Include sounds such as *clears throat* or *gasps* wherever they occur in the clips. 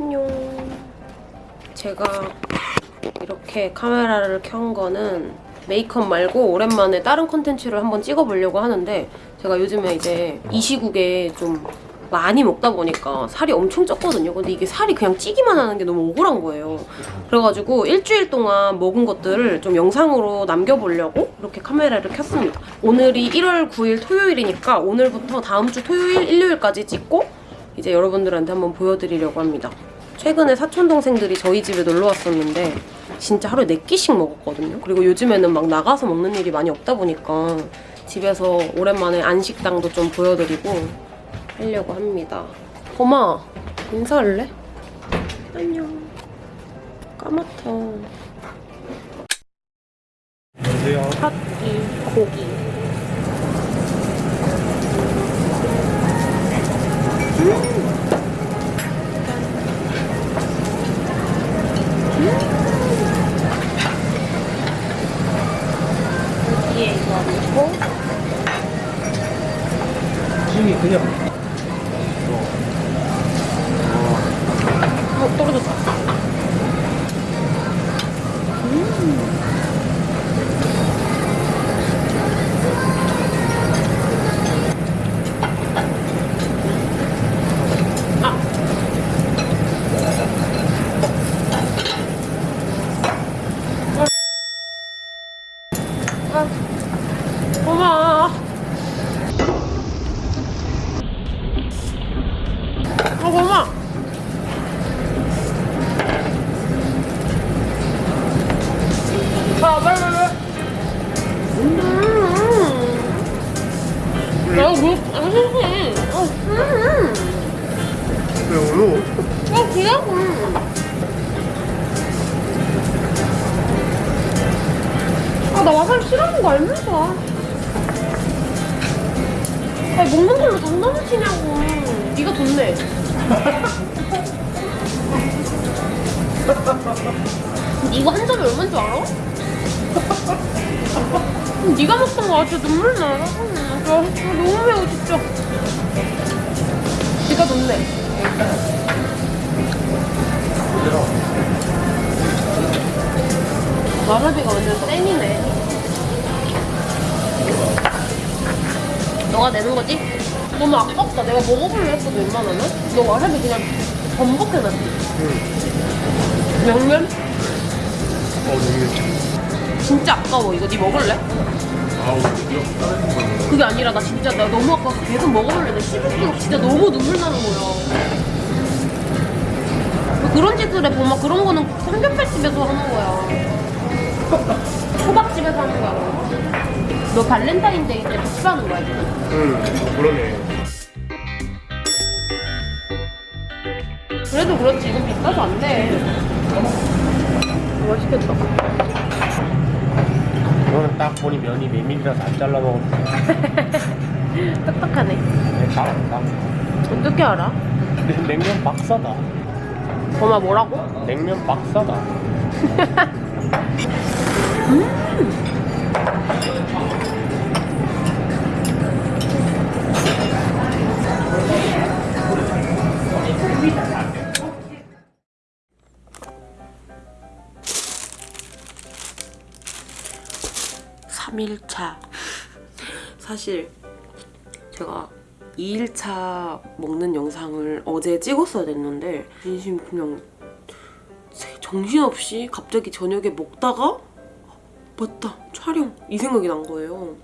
안녕. 제가 이렇게 카메라를 켠 거는 메이크업 말고 오랜만에 다른 콘텐츠를 한번 찍어보려고 하는데 제가 요즘에 이제 이 시국에 좀 많이 먹다 보니까 살이 엄청 쪘거든요. 근데 이게 살이 그냥 찌기만 하는 게 너무 억울한 거예요. 그래가지고 일주일 동안 먹은 것들을 좀 영상으로 남겨보려고 이렇게 카메라를 켰습니다. 오늘이 1월 9일 토요일이니까 오늘부터 다음 주 토요일, 일요일까지 찍고 이제 여러분들한테 한번 보여드리려고 합니다. 최근에 사촌 동생들이 저희 집에 놀러 왔었는데 진짜 하루에 4끼씩 먹었거든요. 그리고 요즘에는 막 나가서 먹는 일이 많이 없다 보니까 집에서 오랜만에 안식당도 좀 보여드리고 하려고 합니다. 고마 인사할래? 안녕. 까맣다. 안녕하세요. 팥이 고기. 여 돈 내. 이거 한 점에 얼마인 줄 알아? 네가 먹던 거 진짜 눈물 나. 아, 너무 매워 진짜. 네가 돈 내. 와사비가 완전 땡이네. 너가 내는 거지? 너무 아깝다. 내가 먹어볼래 했거든, 웬만하면. 너 와사비 그냥 전복해놨지? 응. 명면? 어, 너무 진짜 아까워. 이거 네 먹을래? 아우, 이거 그게 아니라 나 진짜 나 너무 아까워서 계속 먹어볼래. 나 씹을 수가 진짜 너무 눈물 나는 거야. 뭐 그런 짓을 해. 보면 그런 거는 삼겹살집에서 하는 거야. 초밥집에서 하는 거야. 너 발렌타인데이 때 복수하는 거야, 지금? 응, 그러네. 그래도 그렇지. 이건 비싸서 안 돼. 맛있겠다. 이거는 딱 보니 면이 메밀이라서 안 잘라 먹어도 돼. *laughs* 똑똑하네. 네, 딱, 딱. 어떻게 알아? 냉면 박사다. 엄마 뭐라고? 냉면 박사다. *laughs* 삼일차. 사실 제가 2일차 먹는 영상을 어제 찍었어야 됐는데 진심 그냥 정신없이 갑자기 저녁에 먹다가 맞다 촬영. 이 생각이 난 거예요.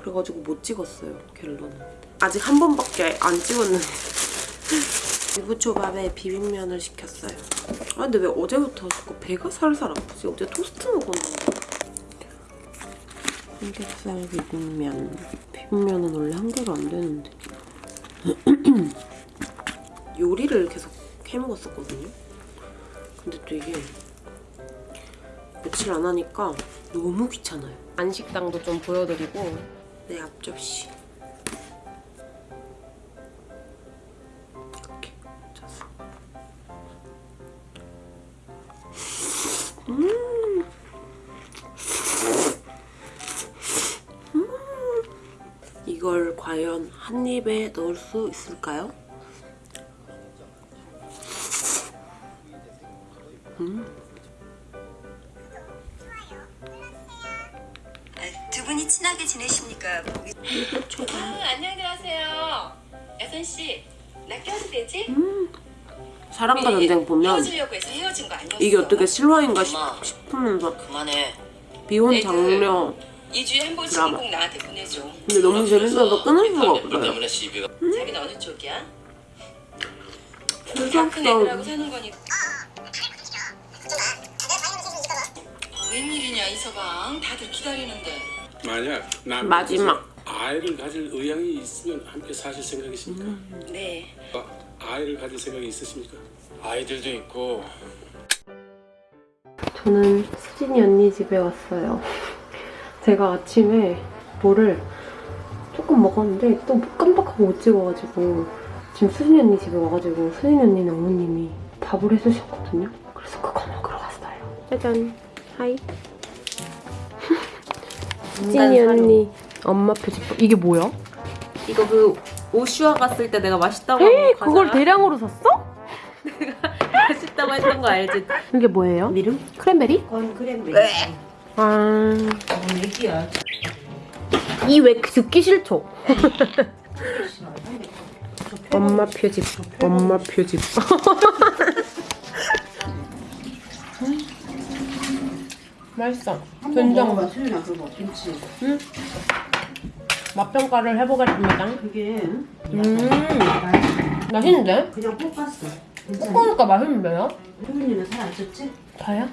그래가지고 못 찍었어요 갤러는. 아직 한 번밖에 안 찍었는데. *laughs* 유부초밥에 비빔면을 시켰어요. 아 근데 왜 어제부터 자꾸 배가 살살 아프지? 어제 토스트 먹었는데 삼겹살 비빔면. 비빔면은 원래 한 개로 안 되는데. *clears throat* 요리를 계속 해먹었었거든요. 근데 또 이게 며칠 안 하니까 너무 귀찮아요. 안식당도 좀 보여드리고. 내 앞접시 넣을 수 있을까요? 아, 두 분이 친하게 지내십니까? 아, 안녕들 하세요. 여선 씨, 나 껴도 되지? 사랑과 전쟁 보면 헤어지려고 해서 헤어진 거 아니었어? 이게 어떻게 실화인가 싶, 그만해. 비혼 애들. 장려 2주에 한 번씩 드라마. 꼭 나한테 보내줘. 근데 너무 재밌어서 끊을 수가 너 없어요 때문에 시비가 자기 는 어느 쪽이야? 다큰 애들하고 출석성 사는 거니까. 웬일이냐 이서방 다들 기다리는데 만약 남 마지막. 아이를 가질 의향이 있으면 함께 사실 생각이십니까? 네 아, 아이를 가질 생각이 있으십니까? 아이들도 있고 저는 수진이 언니 집에 왔어요. 제가 아침에 뭐를 조금 먹었는데 또 깜빡하고 못 찍어가지고 지금 수진이 언니 집에 와가지고 수진이 언니는 어머님이 밥을 해주셨거든요. 그래서 그거 먹으러 갔어요. 짜잔. 하이. *laughs* 수진이 언니 엄마표 집밥. 이게 뭐야? 이거 그 오슈아 갔을 때 내가 맛있다고 에이, 한 그걸 대량으로 샀어? *laughs* 맛있다고 했던 거 알지? 이게 뭐예요? 미름? 크랜베리? 건 크랜베리. 아, 뭔 얘기야? 이왜 듣기 싫죠? *laughs* 엄마 표집, 엄마 표집. *laughs* 맛있어. 된장. 그거 김치. 맛평가를 해보겠습니다. 그게 음, 맛있는데? 그냥 볶았어. 볶으니까 맛있는데요? 수윤이는 살안 쪘지? 다요?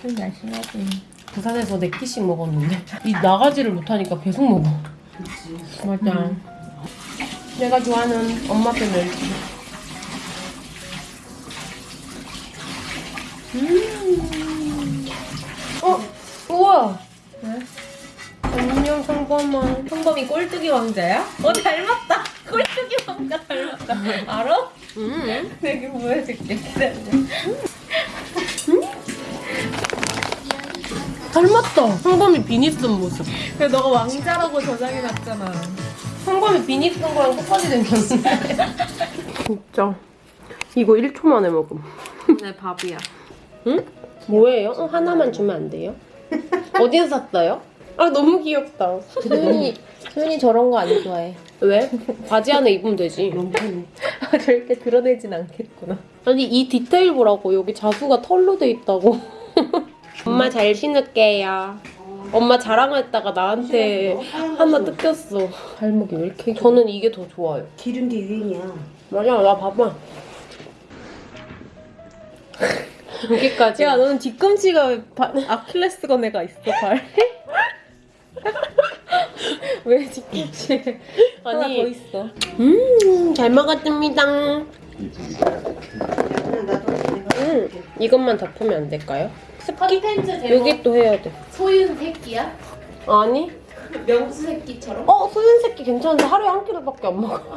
술 마시야지. 부산에서 네 끼씩 먹었는데 이 나가지를 못하니까 계속 먹어. 그렇지. 맞아. 내가 좋아하는 엄마표 멸치. 음. 어? 우와. 안녕 성범아. 성범이 꼴뚜기 왕자야? 어 닮았다. 꼴뚜기 왕자 닮았다. 알아? 음. 내가 보여줄게. 기다려. 닮았다. 성범이 비니 쓴 모습. 그래 너가 왕자라고 저장해놨잖아. 성범이 비니 쓴 거랑 똑같이 생겼는데. *laughs* 진짜. 이거 1초 만에 먹음. 내 밥이야. 응? 뭐예요? 어, 하나만 주면 안 돼요? 어디서 샀어요? 아 너무 귀엽다. 소연이 소연이 저런 거 안 좋아해. 왜? 바지 안에 입으면 되지. 절대 드러내진 않겠구나. 아니 이 디테일 보라고 여기 자수가 털로 돼 있다고. 엄마 잘 신을게요. 엄마 자랑했다가 나한테 하나 뜯겼어. 발목이 왜 이렇게? 저는 이게 더 좋아요. 기른 게 유행이야. 맞아, 나 봐봐. *laughs* 여기까지. 야 너는 뒤꿈치가 바, 아킬레스건에가 있어 발. *laughs* 왜 뒤꿈치에 하나 아니. 더 있어? 음, 잘 먹었습니다. 음, 이것만 덮으면 안 될까요? 컨텐츠 제목 여기 또 해야 돼. 소윤 새끼야? 아니? *laughs* 명수 새끼처럼? 어, 소윤 새끼 괜찮은데 하루에 한 끼로밖에 안 먹어. *laughs*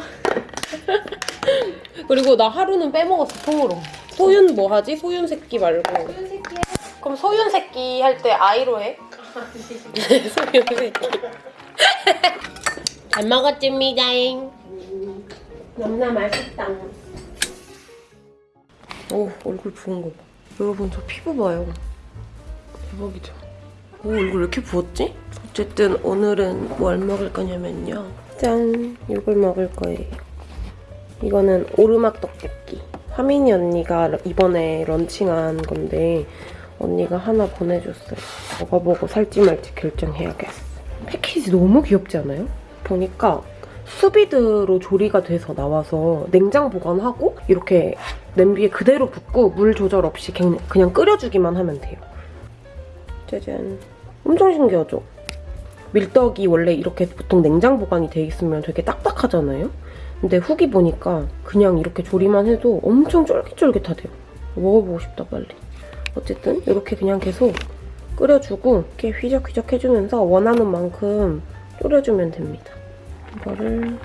그리고 나 하루는 빼먹었어, 통으로. 소윤 뭐 하지? 소윤 새끼 말고. 소윤 새끼야? 그럼 소윤 새끼 할 때 아이로 해? *laughs* 소윤 새끼. 잘 먹었습니다잉. 너무나 맛있다. 오, 얼굴 부은 거 봐. 여러분, 저 피부 봐요. 대박이죠? 오, 얼굴 왜 이렇게 부었지? 어쨌든 오늘은 뭘 먹을 거냐면요. 짠! 이걸 먹을 거예요. 이거는 오르막 떡볶이. 하민이 언니가 이번에 런칭한 건데 언니가 하나 보내줬어요. 먹어보고 살지 말지 결정해야겠어. 패키지 너무 귀엽지 않아요? 보니까 수비드로 조리가 돼서 나와서 냉장 보관하고 이렇게 냄비에 그대로 붓고 물 조절 없이 그냥 끓여주기만 하면 돼요. 짜잔. 엄청 신기하죠? 밀떡이 원래 이렇게 보통 냉장 보관이 돼 있으면 되게 딱딱하잖아요? 근데 후기 보니까 그냥 이렇게 조리만 해도 엄청 쫄깃쫄깃하대요. 먹어보고 싶다 빨리. 어쨌든 이렇게 그냥 계속 끓여주고 이렇게 휘적휘적 해주면서 원하는 만큼 졸여주면 됩니다. 이거를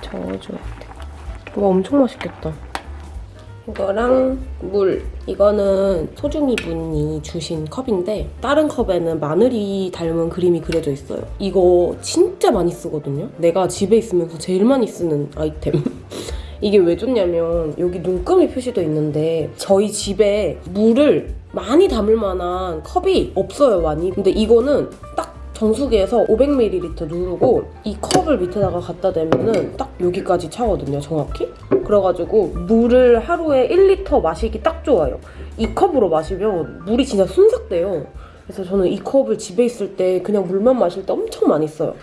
저어줘야 돼. 이거 엄청 맛있겠다. 이거랑 물. 이거는 소중이 분이 주신 컵인데 다른 컵에는 마늘이 닮은 그림이 그려져 있어요. 이거 진짜 많이 쓰거든요. 내가 집에 있으면서 제일 많이 쓰는 아이템. *laughs* 이게 왜 좋냐면 여기 눈금이 표시도 있는데 저희 집에 물을 많이 담을 만한 컵이 없어요 많이 근데 이거는 딱 정수기에서 500ml 누르고 이 컵을 밑에다가 갖다 대면은 딱 여기까지 차거든요 정확히 그래가지고 물을 하루에 1리터 마시기 딱 좋아요 이 컵으로 마시면 물이 진짜 순삭돼요 그래서 저는 이 컵을 집에 있을 때 그냥 물만 마실 때 엄청 많이 써요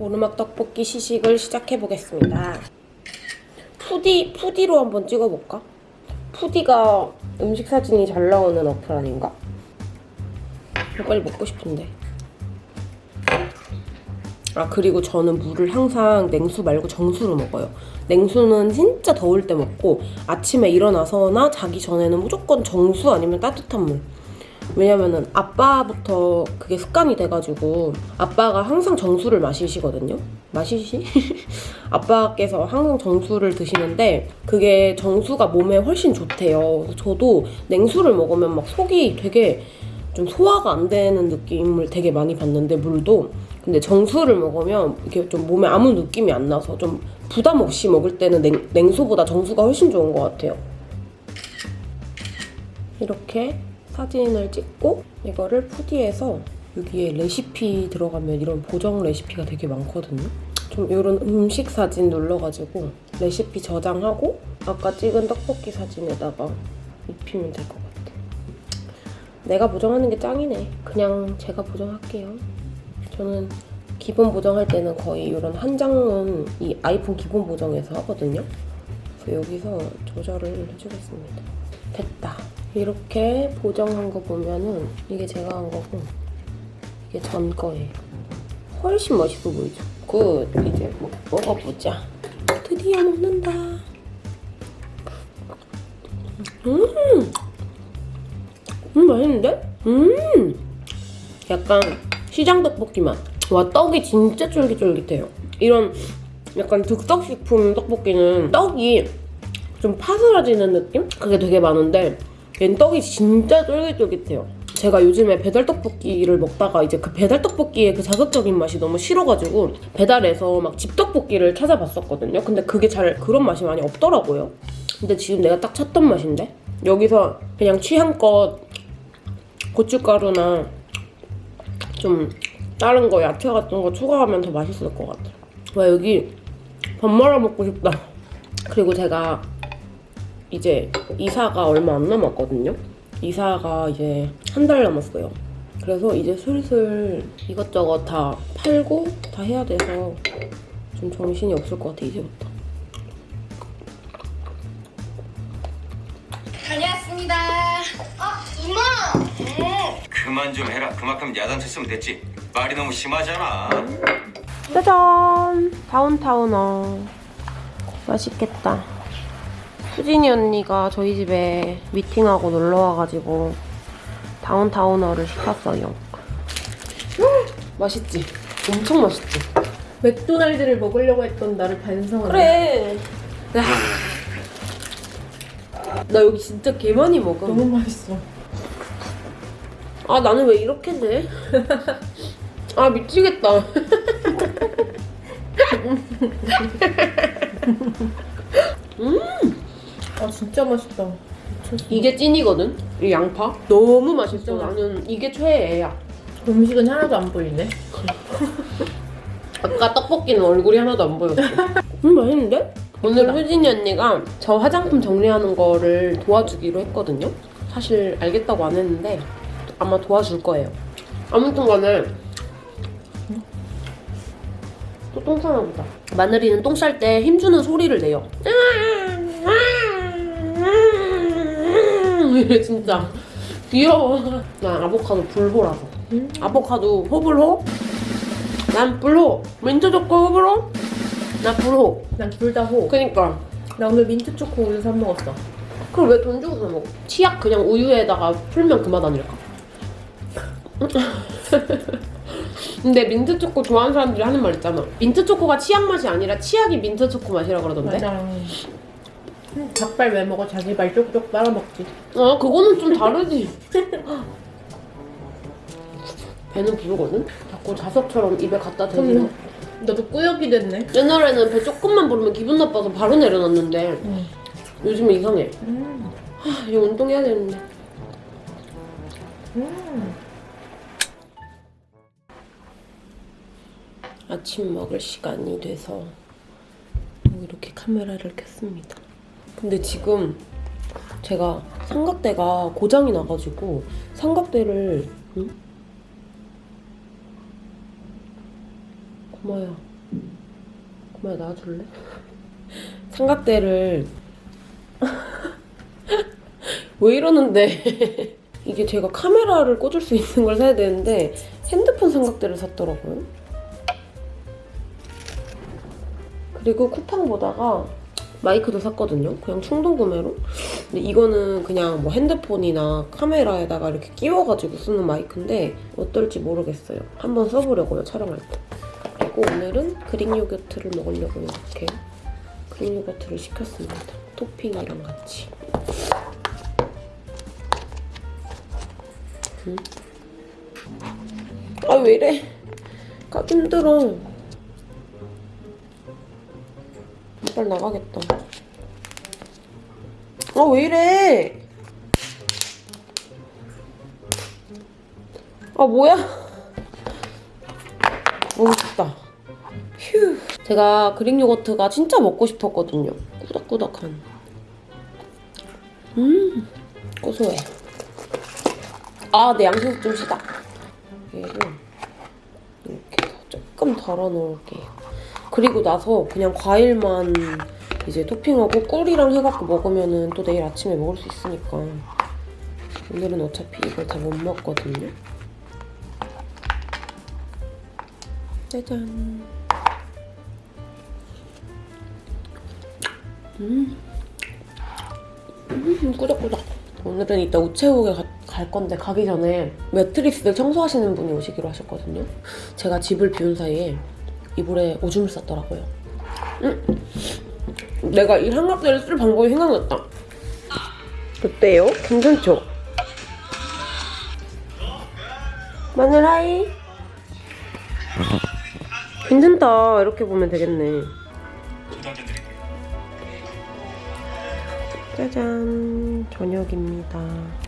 오르막 떡볶이 시식을 시작해 보겠습니다. 푸디 푸디로 한번 찍어볼까? 푸디가 음식 사진이 잘 나오는 어플 아닌가? 빨리 먹고 싶은데. 아 그리고 저는 물을 항상 냉수 말고 정수로 먹어요. 냉수는 진짜 더울 때 먹고 아침에 일어나서나 자기 전에는 무조건 정수 아니면 따뜻한 물. 왜냐면은 아빠부터 그게 습관이 돼가지고 아빠가 항상 정수를 마시시거든요. 마시시? *laughs* 아빠께서 항상 정수를 드시는데 그게 정수가 몸에 훨씬 좋대요. 저도 냉수를 먹으면 막 속이 되게 좀 소화가 안 되는 느낌을 되게 많이 받는데 물도 근데 정수를 먹으면 이게 좀 몸에 아무 느낌이 안 나서 좀 부담 없이 먹을 때는 냉, 냉수보다 정수가 훨씬 좋은 것 같아요. 이렇게 사진을 찍고 이거를 푸디에서 여기에 레시피 들어가면 이런 보정 레시피가 되게 많거든요. 좀 이런 음식 사진 눌러가지고 레시피 저장하고 아까 찍은 떡볶이 사진에다가 입히면 될 것 같아. 내가 보정하는 게 짱이네. 그냥 제가 보정할게요. 저는 기본 보정할 때는 거의 이런 한 장은 이 아이폰 기본 보정에서 하거든요. 그래서 여기서 조절을 해주겠습니다. 됐다. 이렇게 보정한 거 보면은 이게 제가 한 거고 이게 전 거예요. 훨씬 멋있어 보이죠? Good! 이제 뭐 먹어보자. 드디어 먹는다. 음! 음, 맛있는데? 음! 약간 시장 떡볶이 맛. 와, 떡이 진짜 쫄깃쫄깃해요. 이런 약간 득떡식품 떡볶이는 떡이 좀 파스라지는 느낌? 그게 되게 많은데 얘는 떡이 진짜 쫄깃쫄깃해요. 제가 요즘에 배달 떡볶이를 먹다가 이제 그 배달 떡볶이의 그 자극적인 맛이 너무 싫어가지고 배달해서 막 집 떡볶이를 찾아봤었거든요. 근데 그게 잘 그런 맛이 많이 없더라고요. 근데 지금 내가 딱 찾던 맛인데 여기서 그냥 취향껏 고춧가루나 좀 다른 거 야채 같은 거 추가하면 더 맛있을 것 같아. 와 여기 밥 말아 먹고 싶다. 그리고 제가 이제 이사가 얼마 안 남았거든요. 이사가 이제 한 달 남았어요. 그래서 이제 슬슬 이것저것 다 팔고 다 해야 돼서 좀 정신이 없을 것 같아 이제부터. 다녀왔습니다. 어, 이모! 그만 좀 해라. 그만큼 야단쳤으면 됐지. 말이 너무 심하잖아. 짜잔! 다운타운어. 맛있겠다. 수진이 언니가 저희 집에 미팅하고 놀러 와가지고 다운타운어를 시켰어요. *gasps* 맛있지? 엄청 맛있지? 맥도날드를 먹으려고 했던 나를 반성하네. 그래. 야. 나 여기 진짜 개 많이 먹어. 너무 맛있어. 아 나는 왜 이렇게 돼? *laughs* 아 미치겠다. *laughs* 아 진짜 맛있다. 이게 찐이거든. 이 양파 너무 맛있어. 나는 이게 최애야. 음식은 하나도 안 보이네. 아까 떡볶이는 얼굴이 하나도 안 보였어. *laughs* 음 맛있는데? 오늘 효진이 언니가 저 화장품 정리하는 거를 도와주기로 했거든요. 사실 알겠다고 안 했는데 아마 도와줄 거예요. 아무튼 간에 또 똥 싸나 보다. 마늘이는 똥 쌀 때 힘주는 소리를 내요. 이래 진짜 귀여워. 나 아보카도 불호라서. 아보카도 호불호? 난 불호. 민트 초코 호불호? 나 불호. 난 둘 다 호. 그니까. 나 오늘 민트 초코 우유 사 먹었어. 그걸 왜 돈 주고 사 먹어? 치약 그냥 우유에다가 풀면 그맛 아닐까? *laughs* 근데 민트 초코 좋아하는 사람들이 하는 말 있잖아. 민트 초코가 치약 맛이 아니라 치약이 민트 초코 맛이라 그러던데. 맞아. 음, 닭발 왜 먹어? 자기 발 쪽쪽 빨아 먹지. 어, 그거는 좀 다르지. 배는 부르거든? 자꾸 자석처럼 입에 갖다 대면 너도 꾸역이 됐네. 옛날에는 배 조금만 부르면 기분 나빠서 바로 내려놨는데 요즘은 이상해. 하, 이거 운동해야 되는데. 아침 먹을 시간이 돼서 이렇게 카메라를 켰습니다. 근데 지금 제가 삼각대가 고장이 나가지고 삼각대를 응? 고마야 고마야 놔줄래? *laughs* 삼각대를 *laughs* 왜 이러는데 *laughs* 이게 제가 카메라를 꽂을 수 있는 걸 사야 되는데 핸드폰 삼각대를 샀더라고요 그리고 쿠팡 보다가 마이크도 샀거든요. 그냥 충동 구매로. 근데 이거는 그냥 뭐 핸드폰이나 카메라에다가 이렇게 끼워가지고 쓰는 마이크인데 어떨지 모르겠어요. 한번 써보려고요, 촬영할 때. 그리고 오늘은 그릭 요거트를 먹으려고 이렇게 그릭 요거트를 시켰습니다. 토핑이랑 같이. 음. 아, 왜 이래? 가기 힘들어. 빨리 나가겠다. 아, 왜 이래? 아, 뭐야? 너무 춥다. 휴. 제가 그릭 요거트가 진짜 먹고 싶었거든요. 꾸덕꾸덕한. 음, 고소해. 아, 내 양심 좀 시다. 얘를 이렇게 조금 덜어 놓을게요. 그리고 나서 그냥 과일만 이제 토핑하고 꿀이랑 해갖고 먹으면은 또 내일 아침에 먹을 수 있으니까 오늘은 어차피 이걸 다 못 먹거든요. 짜잔. 음. 음, 꾸덕꾸덕. 오늘은 이따 우체국에 가- 갈 건데 가기 전에 매트리스를 청소하시는 분이 오시기로 하셨거든요. 제가 집을 비운 사이에 이불에 오줌을 쌌더라고요. 음. 내가 이 삼각대를 쓸 방법이 생각났다. 어때요? 괜찮죠? 마늘 하이. 괜찮다. 이렇게 보면 되겠네. 짜잔. 저녁입니다.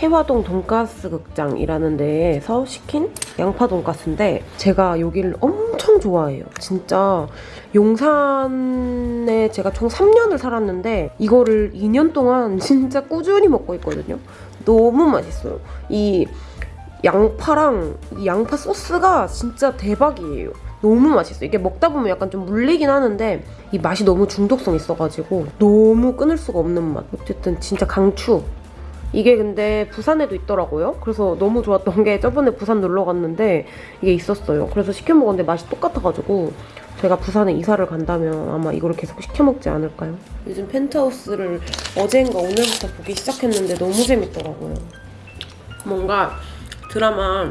해화동 돈가스 극장이라는 데에서 시킨 양파 돈가스인데 제가 여기를 엄청 좋아해요. 진짜 용산에 제가 총 3년을 살았는데 이거를 2년 동안 *laughs* 진짜 꾸준히 먹고 있거든요. 너무 맛있어요. 이 양파랑 이 양파 소스가 진짜 대박이에요. 너무 맛있어요. 이게 먹다 보면 약간 좀 물리긴 하는데 이 맛이 너무 중독성 있어가지고 너무 끊을 수가 없는 맛. 어쨌든 진짜 강추. 이게 근데 부산에도 있더라고요. 그래서 너무 좋았던 게 저번에 부산 놀러 갔는데 이게 있었어요. 그래서 시켜 먹었는데 맛이 똑같아가지고 제가 부산에 이사를 간다면 아마 이거를 계속 시켜 먹지 않을까요? 요즘 펜트하우스를 어제인가 오늘부터 보기 시작했는데 너무 재밌더라고요. 뭔가 드라마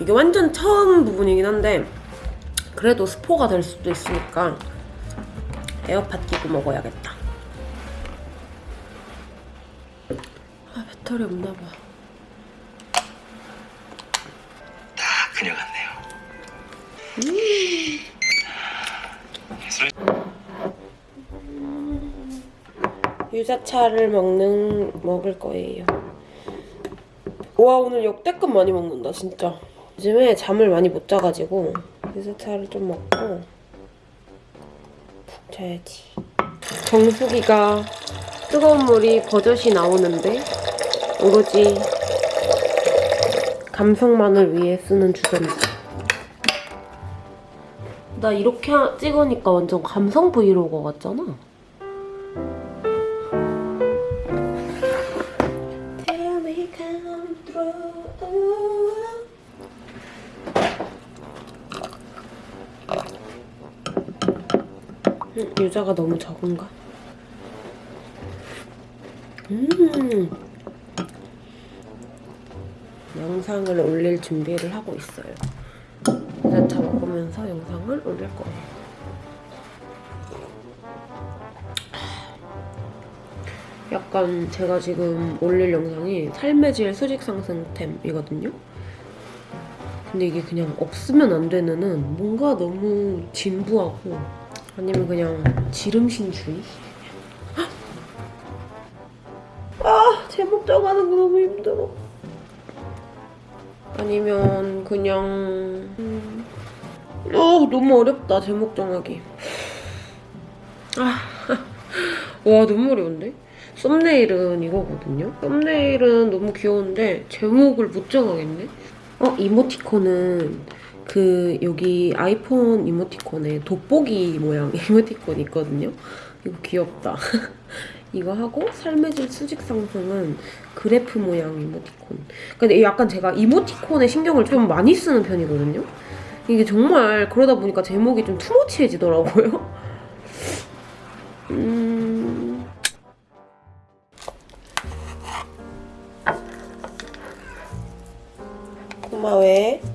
이게 완전 처음 부분이긴 한데 그래도 스포가 될 수도 있으니까 에어팟 끼고 먹어야겠다. 배터리 없나 봐. 다 그녀 같네요. 유자차를 먹는 먹을 거예요. 와 오늘 역대급 많이 먹는다 진짜. 요즘에 잠을 많이 못 자가지고 유자차를 좀 먹고 푹 자야지. 정수기가 뜨거운 물이 버젓이 나오는데 오로지 감성만을 위해 쓰는 주전자. 나 이렇게 하- 찍으니까 완전 감성 브이로거 같잖아. Through. 음, 유자가 너무 적은가? 음. 영상을 올릴 준비를 하고 있어요. 유자차 먹으면서 영상을 올릴 거예요. 약간 제가 지금 올릴 영상이 삶의 질 수직 상승템이거든요. 근데 이게 그냥 없으면 안 되는 은 뭔가 너무 진부하고 아니면 그냥 지름신주의? 아 제목 정하는 거 너무 힘들어 아니면 그냥 음... 어 너무 어렵다 제목 정하기 아, *laughs* 와 너무 어려운데? 썸네일은 이거거든요? 썸네일은 너무 귀여운데 제목을 못 정하겠네? 어 이모티콘은 그 여기 아이폰 이모티콘에 돋보기 모양 *laughs* 이모티콘 있거든요? 이거 귀엽다. *laughs* 이거 하고 삶의 질 수직 상승은 그래프 모양 이모티콘. 근데 약간 제가 이모티콘에 신경을 좀 많이 쓰는 편이거든요? 이게 정말 그러다 보니까 제목이 좀 투머치해지더라고요. 음... 고마워.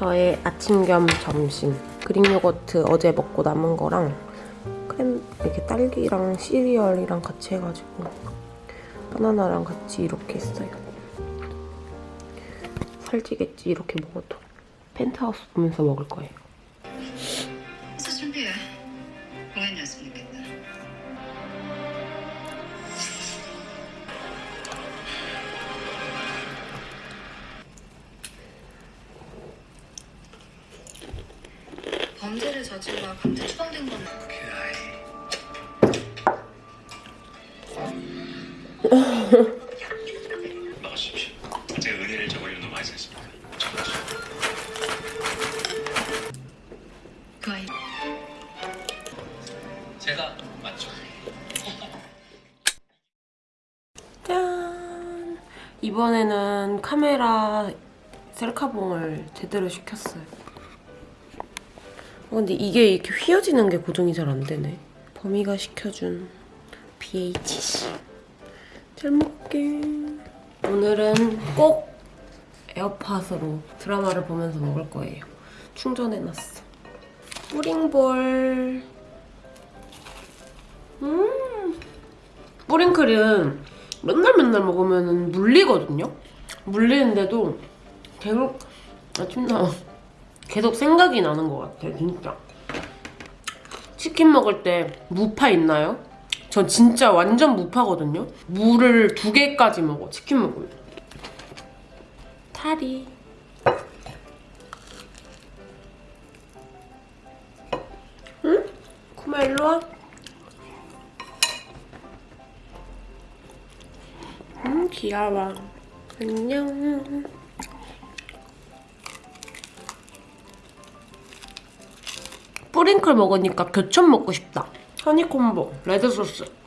저의 아침 겸 점심 그릭 요거트 어제 먹고 남은 거랑 크림 이렇게 딸기랑 시리얼이랑 같이 해가지고 바나나랑 같이 이렇게 했어요. 살찌겠지 이렇게 먹어도 펜트하우스 보면서 먹을 거예요. 저질러 강제 추방된 건 나가십시오. *laughs* 제가 은혜를 저버리는 놈 알지 않습니까? 그 아이 제가 맞죠. *laughs* 짠! 이번에는 카메라 셀카봉을 제대로 시켰어요. 어, 근데 이게 이렇게 휘어지는 게 고정이 잘 안 되네. 범이가 시켜준 BHC. 잘 먹게. 오늘은 꼭 에어팟으로 드라마를 보면서 먹을 거예요. 충전해놨어. 뿌링볼. 음! 뿌링클은 맨날 맨날 먹으면 물리거든요? 물리는데도 계속 아침 나 계속 생각이 나는 것 같아 진짜 치킨 먹을 때 무파 있나요? 전 진짜 완전 무파거든요? 무를 두 개까지 먹어 치킨 먹으면 타리 응? 쿠마 일로 와 음, 귀여워. 안녕. 뿌링클 먹으니까 교촌 먹고 싶다. 허니콤보, 레드소스.